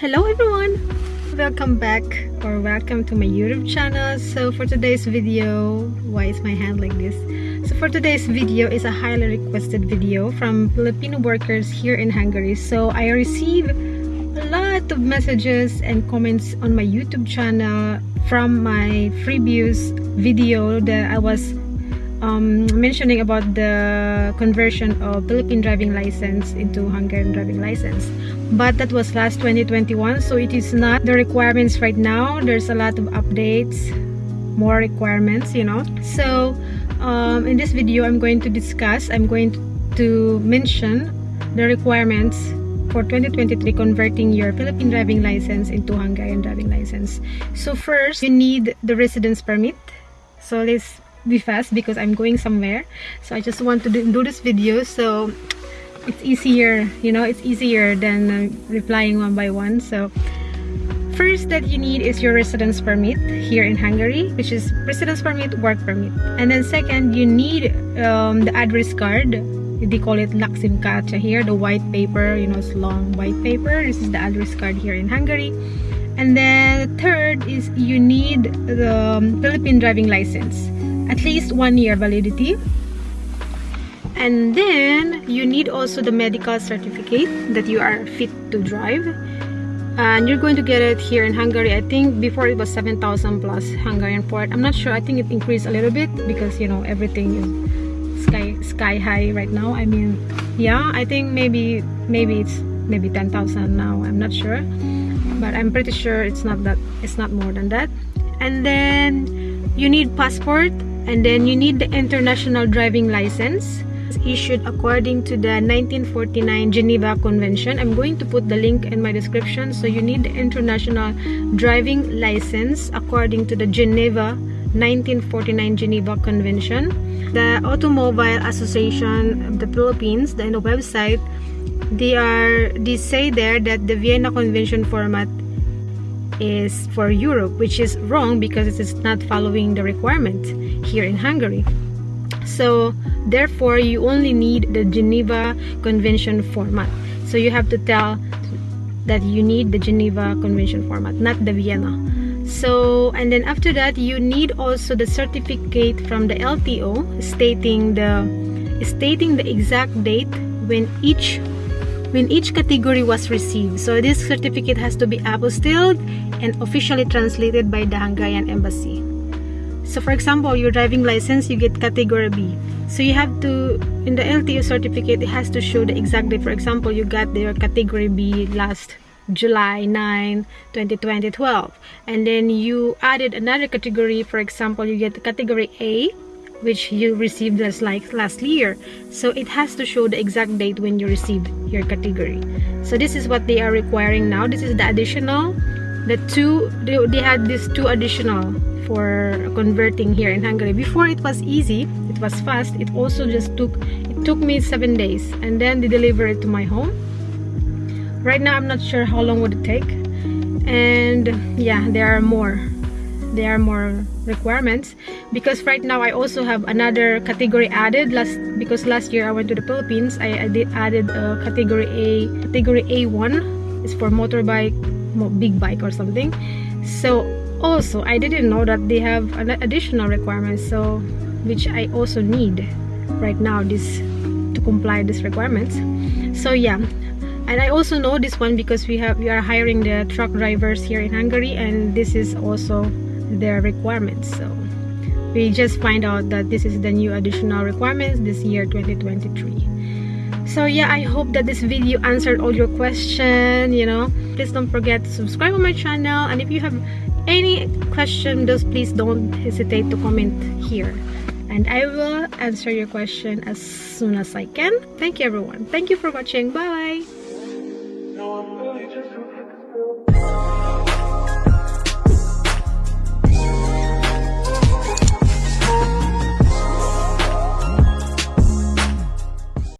hello everyone. Welcome back or welcome to my youtube channel. So for today's video why is my hand like this? So for today's video is a highly requested video from filipino workers here in hungary. So i received a lot of messages and comments on my youtube channel from my previous video that i was um, mentioning about the conversion of Philippine driving license into Hungarian driving license. But that was last 2021 so it is not the requirements right now. There's a lot of updates more requirements you know. So um, in this video I'm going to discuss I'm going to mention the requirements for 2023 converting your Philippine driving license into Hungarian driving license. So first you need the residence permit. So let's be fast because I'm going somewhere. So I just want to do, this video. So it's easier you know it's easier than uh, replying one by one. So first that you need is your residence permit here in Hungary which is residence permit work permit. And then second you need um, the address card. They call it Lakcímkártya here the white paper you know it's long white paper. This is the address card here in Hungary. And then third is you need the um, Philippine driving license at least one year validity. And then you need also the medical certificate that you are fit to drive. And you're going to get it here in Hungary. I think before it was 7,000 plus Hungarian port. I'm not sure. I think it increased a little bit because you know everything is sky sky high right now. I mean yeah I think maybe maybe it's maybe 10,000 now. I'm not sure. But I'm pretty sure it's not that it's not more than that. And then you need passport and then you need the international driving license issued according to the 1949 Geneva Convention. I'm going to put the link in my description. So you need the international driving license according to the Geneva 1949 Geneva Convention. The Automobile Association of the Philippines, the, website, they are they say there that the Vienna Convention format is for Europe, which is wrong because it is not following the requirement here in Hungary. So therefore, you only need the Geneva Convention format. So you have to tell that you need the Geneva Convention format, not the Vienna. So, and then after that, you need also the certificate from the LTO stating the stating the exact date when each when each category was received. So this certificate has to be apostilled and officially translated by the Hungarian embassy. So for example, your driving license, you get category B. So you have to, in the LTO certificate, it has to show the exact date. For example, you got your category B last July 9, 2020, 12. And then you added another category. For example, you get category A which you received as like last year. So it has to show the exact date when you received your category. So this is what they are requiring now. This is the additional the two they, they had these two additional for converting here in Hungary. Before it was easy it was fast. It also just took it took me seven days. And then they deliver it to my home. Right now I'm not sure how long would it take. And yeah there are more. There are more requirements. Because right now I also have another category added. Last because last year I went to the Philippines I, I did added a category A category A1 is for motorbike big bike or something. So also I didn't know that they have an additional requirements so which I also need right now this to comply these requirements. So yeah. And I also know this one because we have we are hiring the truck drivers here in Hungary and this is also their requirements. So we just find out that this is the new additional requirements this year 2023 so yeah i hope that this video answered all your question you know. Please don't forget to subscribe on my channel and if you have any question just please don't hesitate to comment here. And i will answer your question as soon as i can. Thank you everyone. Thank you for watching. Bye